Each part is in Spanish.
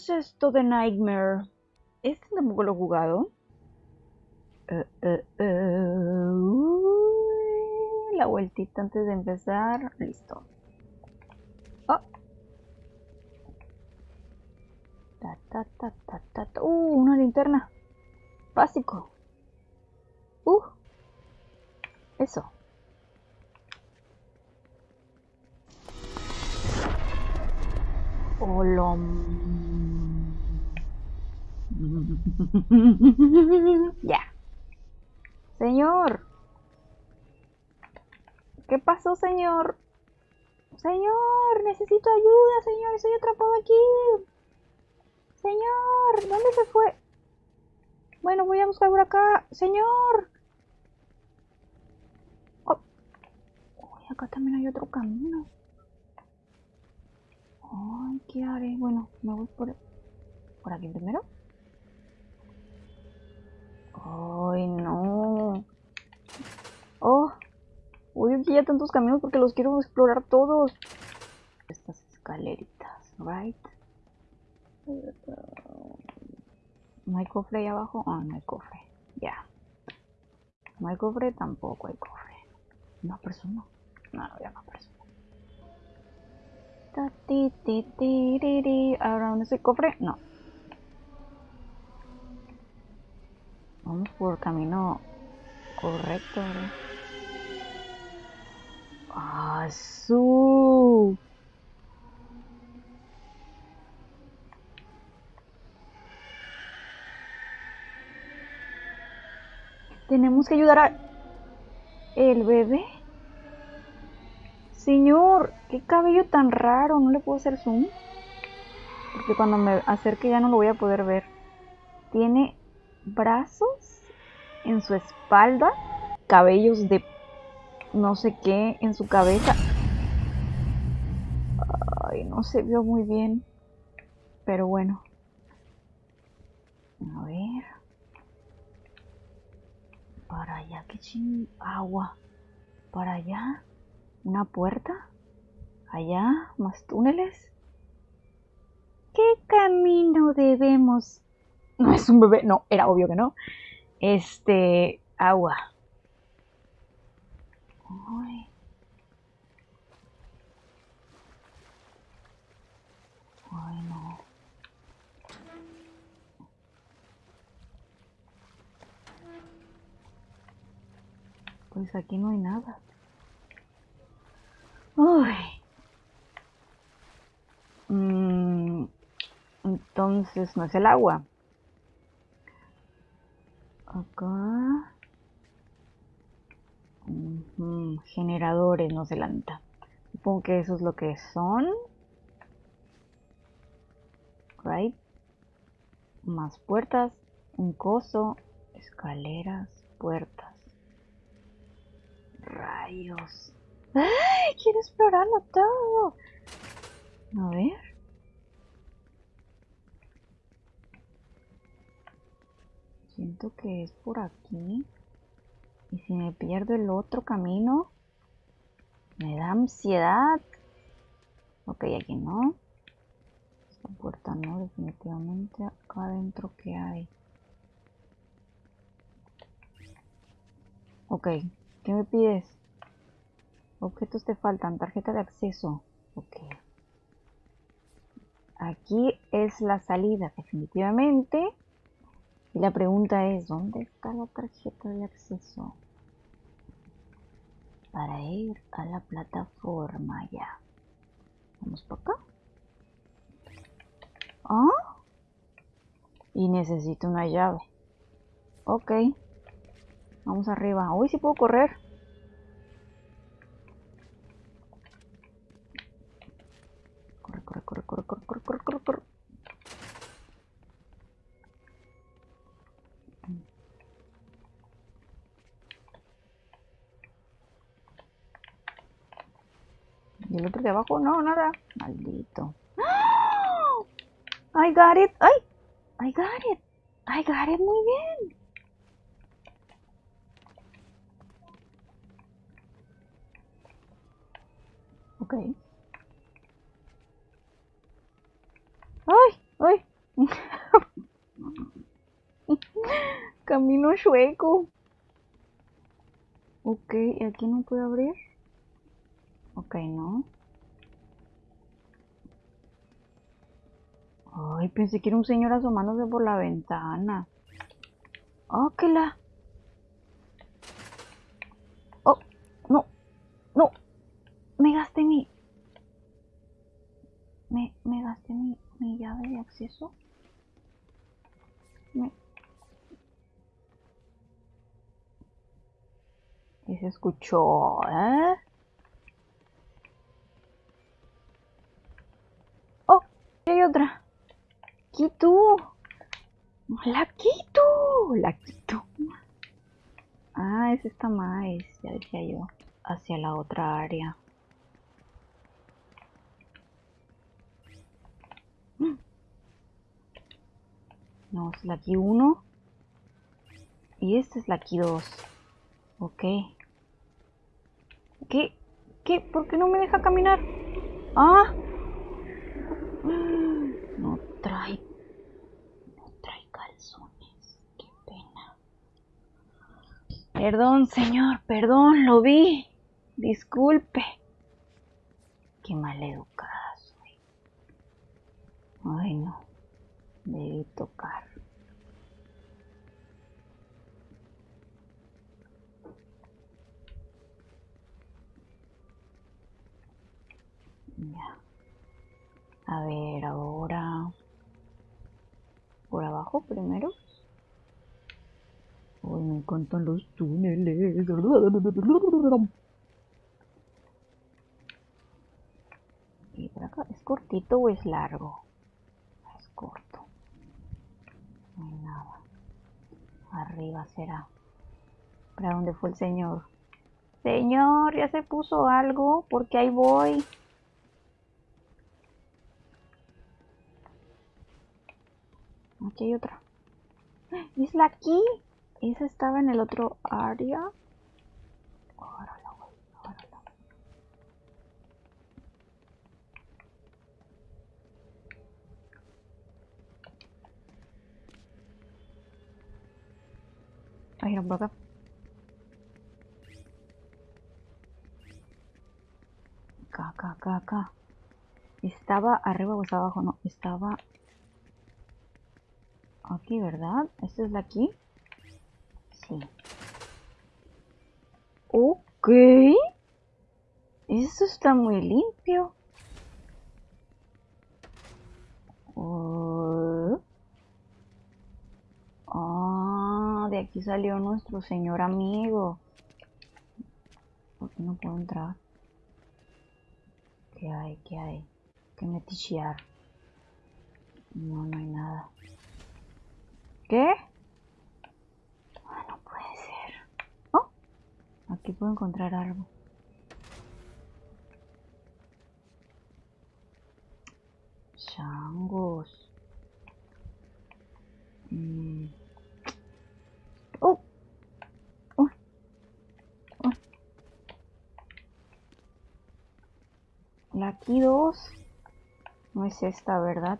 es esto de Nightmare? Este tampoco lo he jugado. Eh, eh, uy, la vueltita antes de empezar. Listo. Oh. Ta, ta, ta, ta, ta, ta. Uh, una linterna. Básico. Uh. Eso. Hola. ya. Señor. ¿Qué pasó, señor? Señor, necesito ayuda, señor. Estoy atrapado aquí. Señor, ¿dónde se fue? Bueno, voy a buscar por acá. Señor. Oh. Uy, acá también hay otro camino. Ay, ¿qué haré? Bueno, me voy por, por aquí primero. Ay, no. Oh. Uy, aquí ya tantos caminos porque los quiero explorar todos. Estas escaleritas, right? ¿No hay cofre ahí abajo? Ah, no hay cofre. Ya. No hay cofre, tampoco hay cofre. No persona. No, ya no persona. Ahora, ¿dónde es el cofre? No. Vamos por camino correcto, ¿verdad? ¡Ah! Tenemos que ayudar a... ¿El bebé? Señor, qué cabello tan raro, no le puedo hacer zoom. Porque cuando me acerque ya no lo voy a poder ver. Tiene brazos en su espalda, cabellos de no sé qué en su cabeza. Ay, no se vio muy bien. Pero bueno. A ver. Para allá, qué ching... Agua. Para allá. Una puerta. Allá, más túneles. ¿Qué camino debemos? No es un bebé, no, era obvio que no. Este, agua. Ay. Pues aquí no hay nada. Ay. Mm, entonces no es el agua. Acá. Generadores, no se lanta. Supongo que eso es lo que son. Right. Más puertas, un coso, escaleras, puertas. Rayos. ¡Ay! Quiero explorarlo todo. A ver. Siento que es por aquí. Y si me pierdo el otro camino, me da ansiedad. Ok, aquí no. Esta puerta no, definitivamente. Acá adentro, ¿qué hay? Ok, ¿qué me pides? Objetos te faltan, tarjeta de acceso. Ok. Aquí es la salida, definitivamente. Y la pregunta es, ¿dónde está la tarjeta de acceso? Para ir a la plataforma ya. Vamos para acá. ¿Ah? Y necesito una llave. Ok. Vamos arriba. Uy, sí puedo correr. Corre, corre, corre, corre, corre, corre, corre, corre, corre. ¿Y el otro de abajo? No, nada. Maldito. ¡Ah! I got it. ¡Ay! I got it. I got it. Muy bien. Ok. ¡Ay! ¡Ay! Camino chueco. Ok, ¿aquí no puedo abrir? No. Ay, pensé que era un señor asomándose por la ventana. Oh, que la... Oh, no, no. Me gasté mi... Me, me gasté mi, mi llave de acceso. Me... Y se escuchó, ¿eh? Hay otra. Quito. La quito. La quito. Ah, es esta más, ya decía yo. Hacia la otra área. No, es la aquí 1. Y esta es la aquí 2. Ok. ¿Qué? ¿Qué? ¿Por qué no me deja caminar? ¡Ah! No trae... No trae calzones. Qué pena. Perdón, señor. Perdón, lo vi. Disculpe. Qué mal educada soy. Ay, no. Debí tocar. A ver, ahora... ¿Por abajo primero? Ay, me encantan los túneles. ¿Y por acá? ¿Es cortito o es largo? Es corto. No hay nada. Arriba será. ¿Para dónde fue el señor? Señor, ya se puso algo, porque ahí voy. Aquí hay otra. ¿Es la aquí? ¿Esa estaba en el otro área? Órale, güey, órale. Ay, no, por acá. Acá, acá, acá. ¿Estaba arriba o abajo? No, estaba aquí, ¿verdad? ¿Esta es la aquí? Sí. Ok. Esto está muy limpio. Oh. Ah, de aquí salió nuestro señor amigo. ¿Por qué no puedo entrar? ¿Qué hay? ¿Qué hay? ¿Qué me tichear? No, no hay nada. ¿Qué? Ah, no puede ser. Oh, encontrar algo. Changos. Mm. Oh. Oh. Oh. La aquí dos. No es esta, ¿verdad?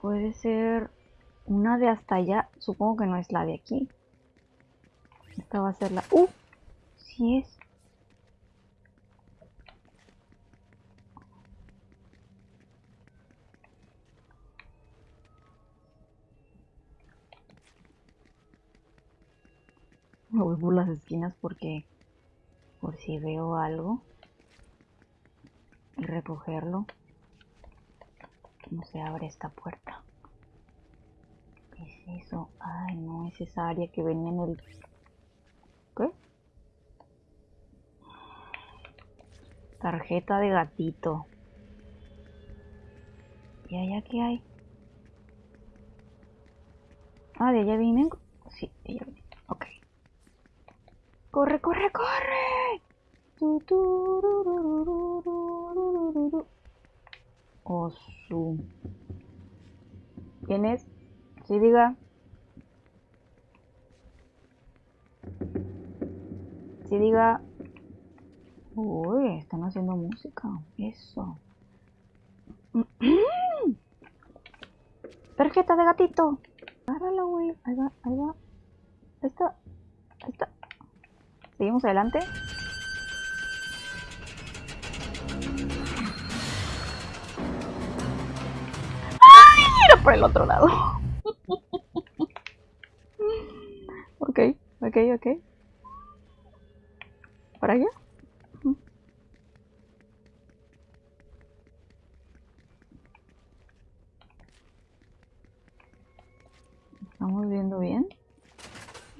Puede ser una de hasta allá. Supongo que no es la de aquí. Esta va a ser la... ¡Uh! Sí es. Me voy por las esquinas porque... Por si veo algo. Y recogerlo. No se abre esta puerta. ¿Qué es eso? Ay, no, es esa área que venía en el... ¿Qué? Tarjeta de gatito. ¿Y allá qué hay? Ah, de allá vienen. Sí, de allá vienen. Ok. ¡Corre, corre, corre! Osu. ¿Quién es? Sí, diga. Sí, diga. Uy, están haciendo música. Eso. Tarjeta de gatito. Agárrala, güey. Ahí va, ahí va. Ahí está. Ahí está. Seguimos adelante. ¡Ay! Era por el otro lado. Ok, ok. ¿Para allá? ¿Estamos viendo bien?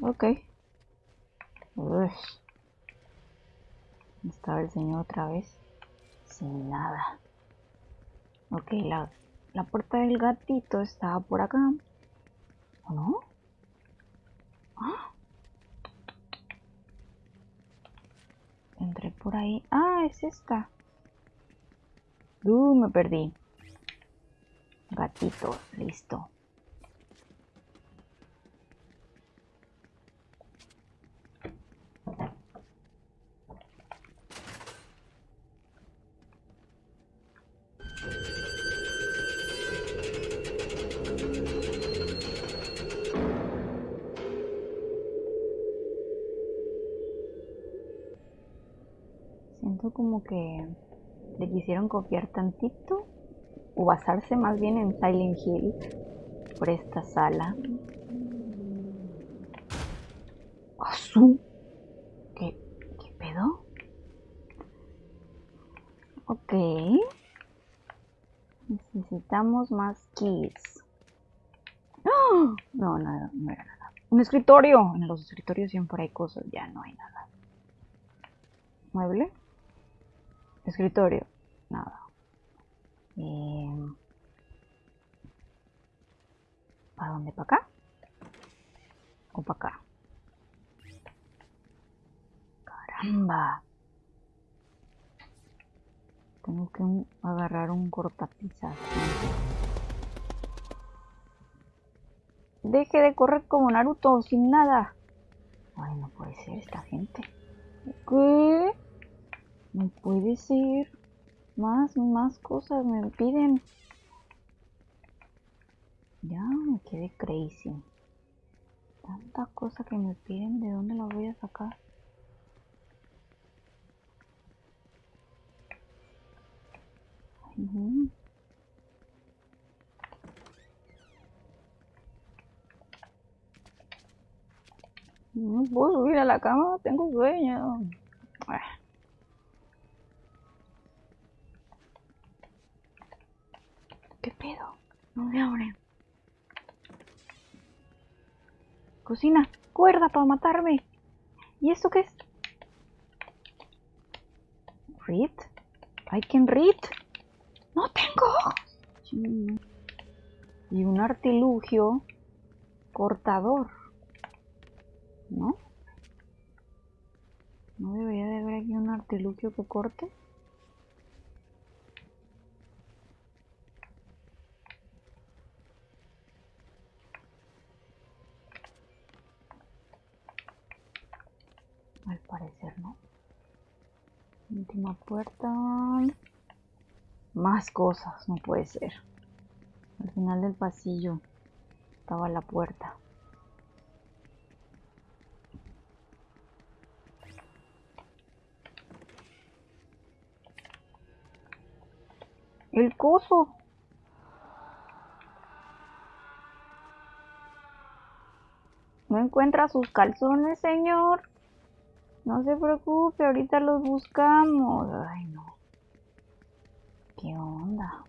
Ok. Estaba el señor otra vez. Sin nada. Ok, la, la puerta del gatito estaba por acá. ¿O no? ¿Ah? Por ahí. Ah, es esta. Uh, me perdí. Gatito, listo. Como que le quisieron copiar tantito o basarse más bien en Silent Hill por esta sala. ¡Azul! ¿Qué, ¿Qué pedo? Ok. Necesitamos más keys. ¡Ah! No, nada, no era nada. Un escritorio. En los escritorios siempre hay cosas. Ya no hay nada. Mueble. Escritorio. Nada. Eh, ¿Para dónde? ¿Para acá? ¿O para acá? Caramba. Tengo que agarrar un cortapizas. Deje de correr como Naruto sin nada. Ay, no puede ser esta gente. ¿Qué? No puede ser. Más, más cosas me piden. Ya me quedé crazy. Tanta cosa que me piden, ¿de dónde la voy a sacar? No puedo subir a la cama, tengo sueño. Ah. ¿Qué pedo? No me abre. Cocina, cuerda para matarme. ¿Y esto qué es? ¿Read? ¿I can read? ¡No tengo! Y un artilugio cortador. ¿No? ¿No debería de haber aquí un artilugio que corte? Al parecer no. Última puerta. Más cosas, no puede ser. Al final del pasillo estaba la puerta. El coso. ¿No encuentra sus calzones, señor? No se preocupe, ahorita los buscamos. Ay, no. ¿Qué onda?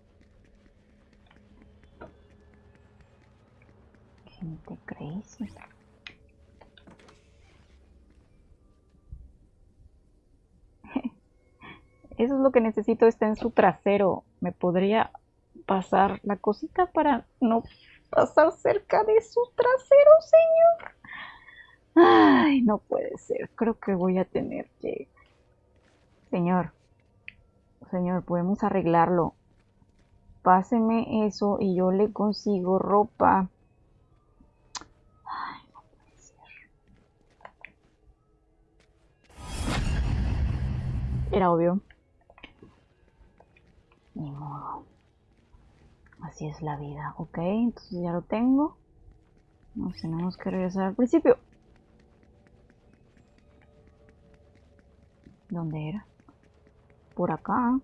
Gente crazy. Eso es lo que necesito, está en su trasero. ¿Me podría pasar la cosita para no pasar cerca de su trasero, señor? Ay, no puede ser. Creo que voy a tener que... Señor, señor, podemos arreglarlo. Páseme eso y yo le consigo ropa. Ay, no puede ser. Era obvio. Ni modo. Así es la vida, ok. Entonces ya lo tengo. Nos tenemos que regresar al principio. ¿Dónde era? Por acá.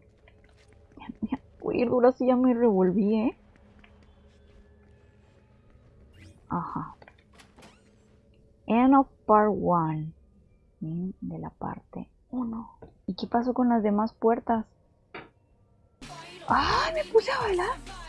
Uy, dura si ya me revolví, ¿eh? Ajá. End of part 1. De la parte 1. ¿Y qué pasó con las demás puertas? ¡Ah! Me puse a bailar.